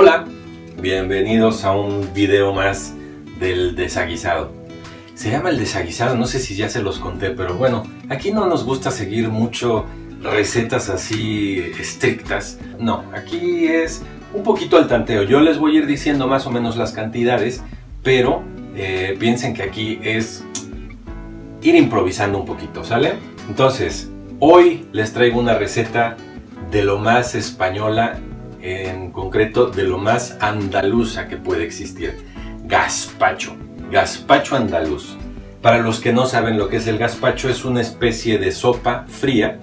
Hola, bienvenidos a un video más del desaguisado. Se llama el desaguisado, no sé si ya se los conté, pero bueno, aquí no nos gusta seguir mucho recetas así estrictas. No, aquí es un poquito al tanteo. Yo les voy a ir diciendo más o menos las cantidades, pero eh, piensen que aquí es ir improvisando un poquito, ¿sale? Entonces, hoy les traigo una receta de lo más española, en concreto de lo más andaluza que puede existir. Gazpacho, gazpacho andaluz. Para los que no saben lo que es el gazpacho, es una especie de sopa fría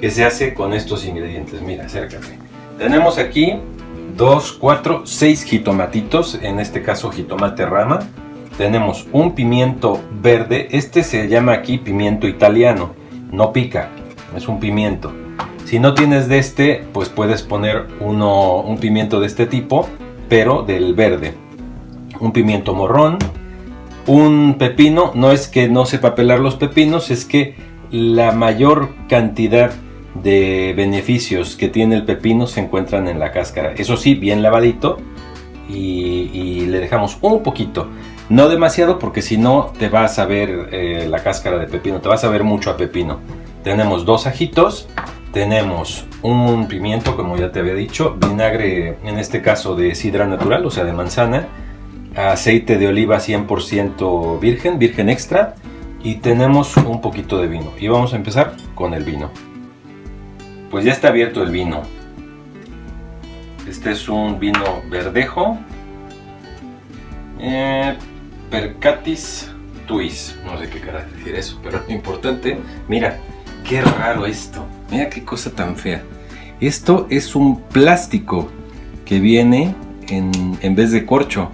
que se hace con estos ingredientes. Mira, acércate. Tenemos aquí 2, 4, 6 jitomatitos, en este caso jitomate rama. Tenemos un pimiento verde, este se llama aquí pimiento italiano, no pica, es un pimiento. Si no tienes de este, pues puedes poner uno, un pimiento de este tipo, pero del verde. Un pimiento morrón, un pepino, no es que no sepa pelar los pepinos, es que la mayor cantidad de beneficios que tiene el pepino se encuentran en la cáscara. Eso sí, bien lavadito y, le dejamos un poquito. No demasiado porque si no te vas a ver eh, la cáscara de pepino, te vas a ver mucho a pepino. Tenemos dos ajitos, tenemos un pimiento, como ya te había dicho, vinagre, en este caso de sidra natural, o sea de manzana, aceite de oliva 100% virgen, virgen extra, y tenemos un poquito de vino. Y vamos a empezar con el vino. Pues ya está abierto el vino. Este es un vino verdejo. Eh, Percatis Tuis. No sé qué cara decir eso, pero lo importante, mira, qué raro esto. Mira qué cosa tan fea. Esto es un plástico que viene en, vez de corcho.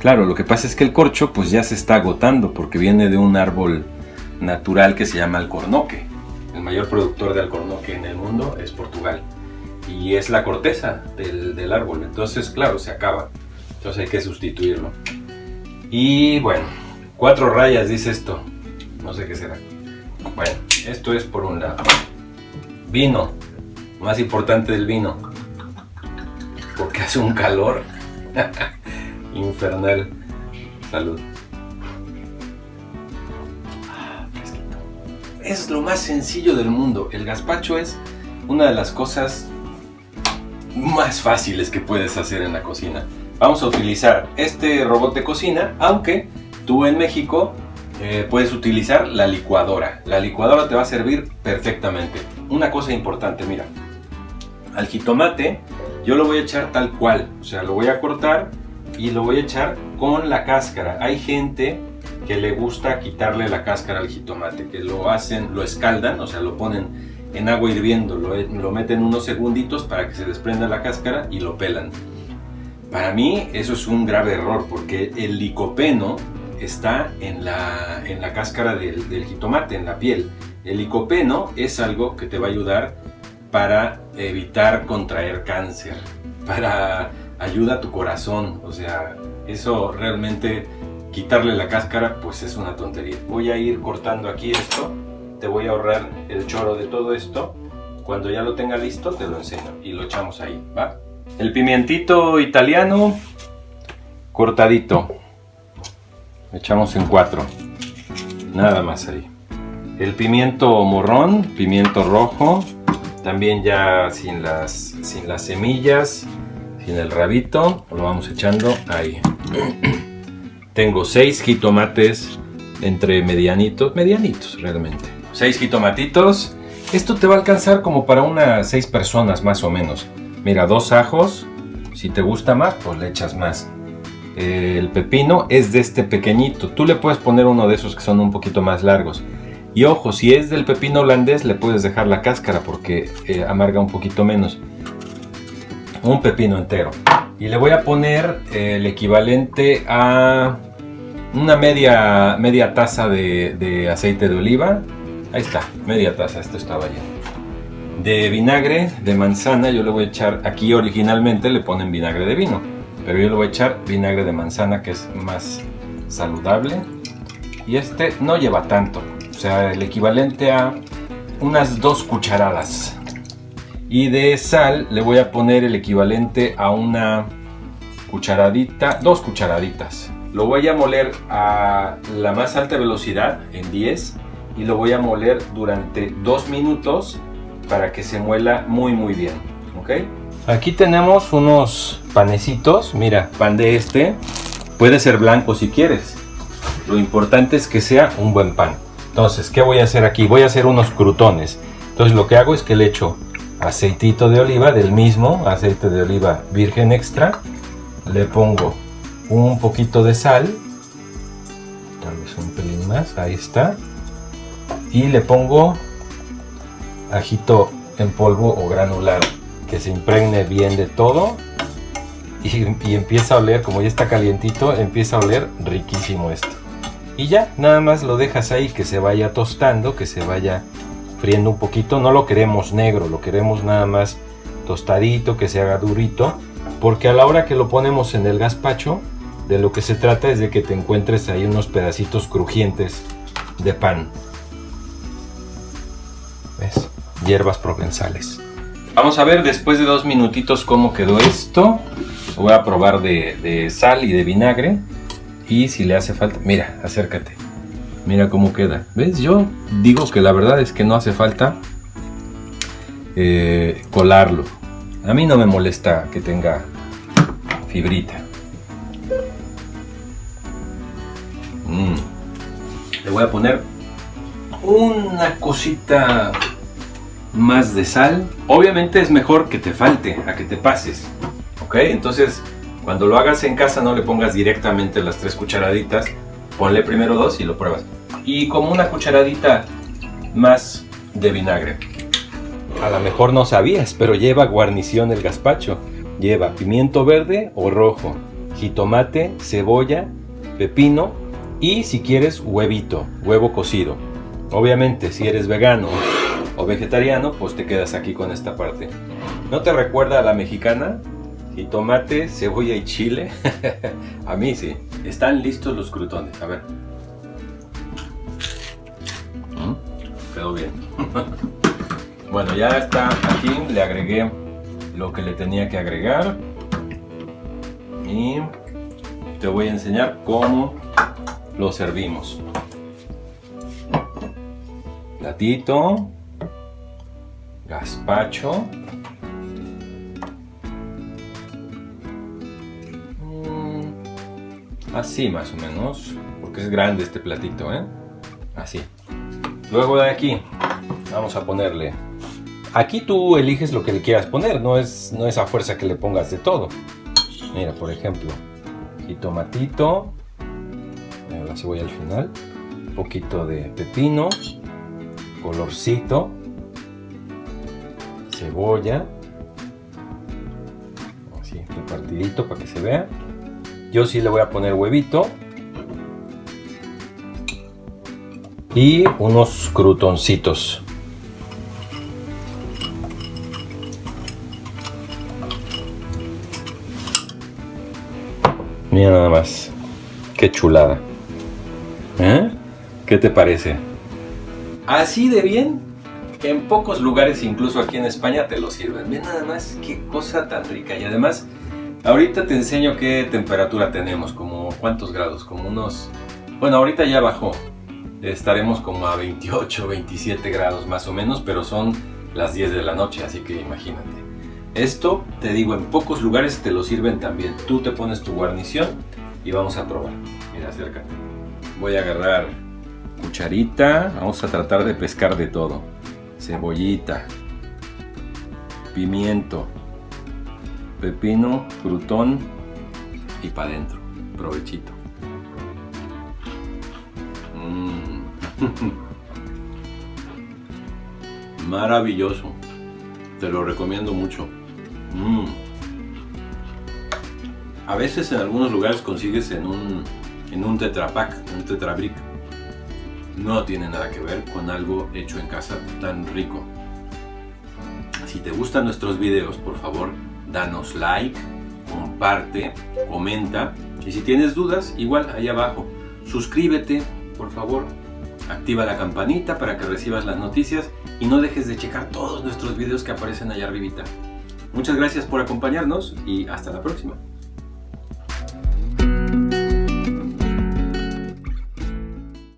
Claro, lo que pasa es que el corcho pues ya se está agotando porque viene de un árbol natural que se llama alcornoque. El mayor productor de alcornoque en el mundo es Portugal. Y es la corteza del, del árbol. Entonces, claro, se acaba. Entonces hay que sustituirlo. Y bueno, cuatro rayas dice esto. No sé qué será. Bueno, esto es por un lado. Vino, más importante del vino, porque hace un calor infernal. Salud. Es lo más sencillo del mundo. El gazpacho es una de las cosas más fáciles que puedes hacer en la cocina. Vamos a utilizar este robot de cocina, aunque tú en México eh, puedes utilizar la licuadora. La licuadora te va a servir perfectamente. Una cosa importante, mira, al jitomate yo lo voy a echar tal cual, o sea, lo voy a cortar y lo voy a echar con la cáscara. Hay gente que le gusta quitarle la cáscara al jitomate, que lo hacen, lo escaldan, o sea, lo ponen en agua hirviendo, lo, lo meten unos segunditos para que se desprenda la cáscara y lo pelan. Para mí eso es un grave error porque el licopeno está en la, en la cáscara del, jitomate, en la piel. El licopeno es algo que te va a ayudar para evitar contraer cáncer, para ayuda a tu corazón, o sea, eso realmente quitarle la cáscara pues es una tontería. Voy a ir cortando aquí esto, te voy a ahorrar el choro de todo esto, cuando ya lo tenga listo te lo enseño y lo echamos ahí, ¿va? El pimientito italiano cortadito echamos en cuatro nada más ahí el pimiento morrón pimiento rojo también ya sin las sin las semillas sin el rabito lo vamos echando ahí. Tengo seis jitomates entre medianitos medianitos realmente. Seis jitomatitos. Esto te va a alcanzar como para unas seis personas más o menos. Mira dos ajos si te gusta más pues le echas más. El pepino es de este pequeñito. Tú le puedes poner uno de esos que son un poquito más largos. Y ojo, si es del pepino holandés le puedes dejar la cáscara porque eh, amarga un poquito menos. Un pepino entero. Y le voy a poner el equivalente a una media, media taza de, aceite de oliva. Ahí está, media taza, esto estaba lleno. De vinagre de manzana, yo le voy a echar, aquí originalmente le ponen vinagre de vino pero yo le voy a echar vinagre de manzana que es más saludable y este no lleva tanto sea el equivalente a unas dos cucharadas y de sal le voy a poner el equivalente a una cucharadita, dos cucharaditas. Lo voy a moler a la más alta velocidad, en 10, y lo voy a moler durante dos minutos para que se muela muy muy bien, ¿ok? Aquí tenemos unos panecitos, mira, pan de este, puede ser blanco si quieres. Lo importante es que sea un buen pan. Entonces, ¿qué voy a hacer aquí? Voy a hacer unos crutones. Entonces lo que hago es que le echo aceitito de oliva, del mismo aceite de oliva virgen extra. Le pongo un poquito de sal, tal vez un pelín más, ahí está. Y le pongo ajito en polvo o granulado, que se impregne bien de todo. Y, y empieza a oler, como ya está calientito, empieza a oler riquísimo esto. Y ya, nada más lo dejas ahí que se vaya tostando, que se vaya friendo un poquito. No lo queremos negro, lo queremos nada más tostadito, que se haga durito. Porque a la hora que lo ponemos en el gazpacho, de lo que se trata es de que te encuentres ahí unos pedacitos crujientes de pan. ¿Ves? Hierbas provenzales. Vamos a ver después de dos minutitos cómo quedó esto. Voy a probar de, de sal y de vinagre. Y si le hace falta, mira, acércate. Mira cómo queda. ¿Ves? Yo digo que la verdad es que no hace falta eh, colarlo. A mí no me molesta que tenga fibrita. Mm. Le voy a poner una cosita más de sal. Obviamente es mejor que te falte a que te pases. ¿Ok? Entonces cuando lo hagas en casa no le pongas directamente las tres cucharaditas, ponle primero dos y lo pruebas. Y como una cucharadita más de vinagre. A lo mejor no sabías, pero lleva guarnición el gazpacho. Lleva pimiento verde o rojo, jitomate, cebolla, pepino y si quieres huevito, huevo cocido. Obviamente si eres vegano o vegetariano, pues te quedas aquí con esta parte. ¿No te recuerda a la mexicana? Y tomate, cebolla y chile. a mí sí. Están listos los crutones. A ver. ¿Mm? Quedó bien. bueno, ya está aquí. Le agregué lo que le tenía que agregar. Y te voy a enseñar cómo lo servimos. Platito. Gazpacho. Así más o menos, porque es grande este platito, ¿eh? Así. Luego de aquí, vamos a ponerle... Aquí tú eliges lo que le quieras poner, no es, no es a fuerza que le pongas de todo. Mira, por ejemplo, jitomatito, la cebolla al final, un poquito de pepino, colorcito, cebolla, así repartidito para que se vea. Yo sí le voy a poner huevito. Y unos crutoncitos. Mira nada más. Qué chulada. ¿Eh? ¿Qué te parece? Así de bien. En pocos lugares, incluso aquí en España, te lo sirven. Mira nada más qué cosa tan rica. Y además Ahorita te enseño qué temperatura tenemos, como cuántos grados, como unos... Bueno, ahorita ya bajó. Estaremos como a 28, 27 grados más o menos, pero son las 10 de la noche, así que imagínate. Esto, te digo, en pocos lugares te lo sirven también. Tú te pones tu guarnición y vamos a probar. Mira, acércate. Voy a agarrar cucharita. Vamos a tratar de pescar de todo. Cebollita. Pimiento pepino, crutón y para adentro. Provechito. Mm. Maravilloso. Te lo recomiendo mucho. Mm. A veces en algunos lugares consigues en un, en un tetrapack, un tetrabric. No tiene nada que ver con algo hecho en casa tan rico. Si te gustan nuestros videos, por favor, danos like, comparte, comenta y si tienes dudas, igual ahí abajo, suscríbete, por favor, activa la campanita para que recibas las noticias y no dejes de checar todos nuestros videos que aparecen allá arribita. Muchas gracias por acompañarnos y hasta la próxima.